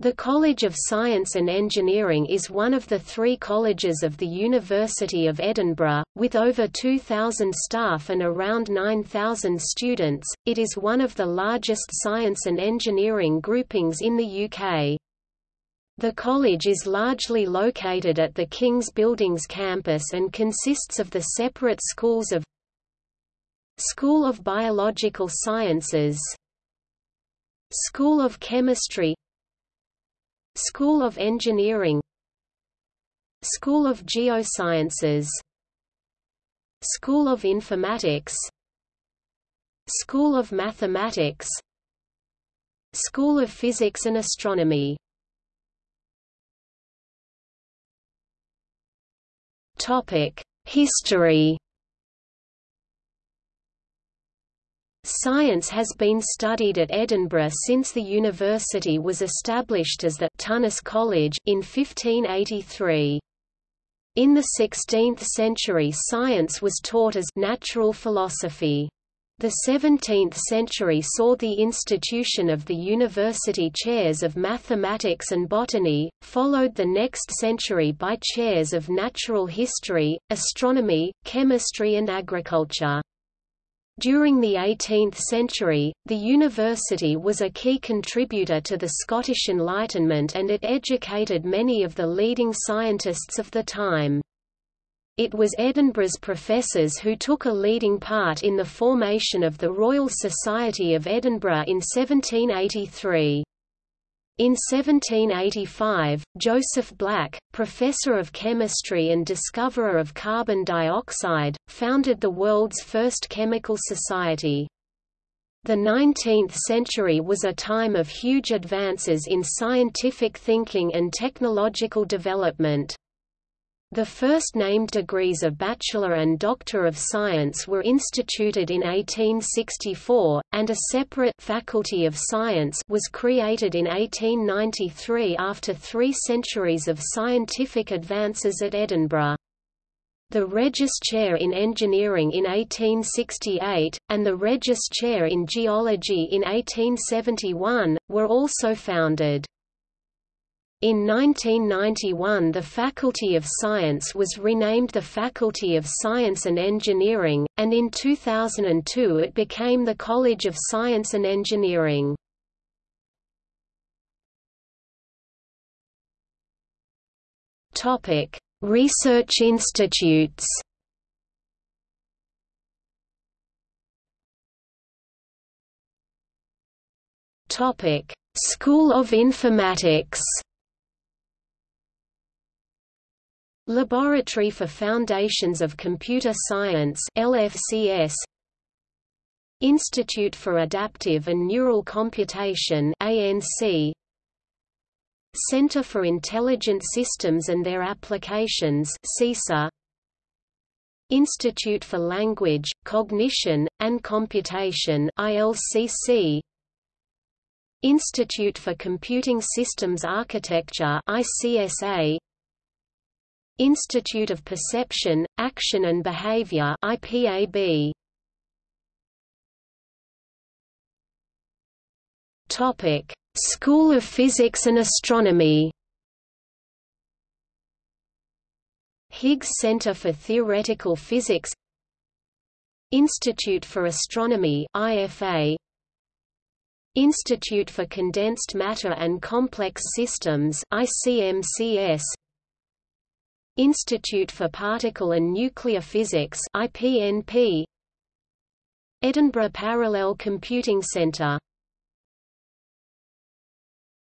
The College of Science and Engineering is one of the three colleges of the University of Edinburgh, with over 2,000 staff and around 9,000 students. It is one of the largest science and engineering groupings in the UK. The college is largely located at the King's Buildings campus and consists of the separate schools of School of Biological Sciences School of Chemistry School of Engineering School of Geosciences School of Informatics School of Mathematics School of Physics and Astronomy. History Science has been studied at Edinburgh since the university was established as the Tounis College in 1583. In the 16th century science was taught as natural philosophy. The 17th century saw the institution of the university chairs of mathematics and botany, followed the next century by chairs of natural history, astronomy, chemistry and agriculture. During the 18th century, the university was a key contributor to the Scottish Enlightenment and it educated many of the leading scientists of the time. It was Edinburgh's professors who took a leading part in the formation of the Royal Society of Edinburgh in 1783. In 1785, Joseph Black, professor of chemistry and discoverer of carbon dioxide, founded the world's first chemical society. The 19th century was a time of huge advances in scientific thinking and technological development. The first named degrees of Bachelor and Doctor of Science were instituted in 1864, and a separate Faculty of Science was created in 1893 after three centuries of scientific advances at Edinburgh. The Regius Chair in Engineering in 1868, and the Regius Chair in Geology in 1871, were also founded. In 1991 the Faculty of Science was renamed the Faculty of Science and Engineering, and in 2002 it became the College of Science and Engineering. Research institutes School of Informatics Laboratory for Foundations of Computer Science LFCS Institute for Adaptive and Neural Computation ANC Center for Intelligent Systems and Their Applications CISA Institute for Language, Cognition, and Computation ILCC Institute for Computing Systems Architecture ICSA Institute of Perception, Action and Behavior IPAB. Topic: School of Physics and Astronomy. Higgs Center for Theoretical Physics Institute for Astronomy IFA Institute for Condensed Matter and Complex Systems ICMCS Institute for Particle and Nuclear Physics IPNP Edinburgh Parallel Computing Centre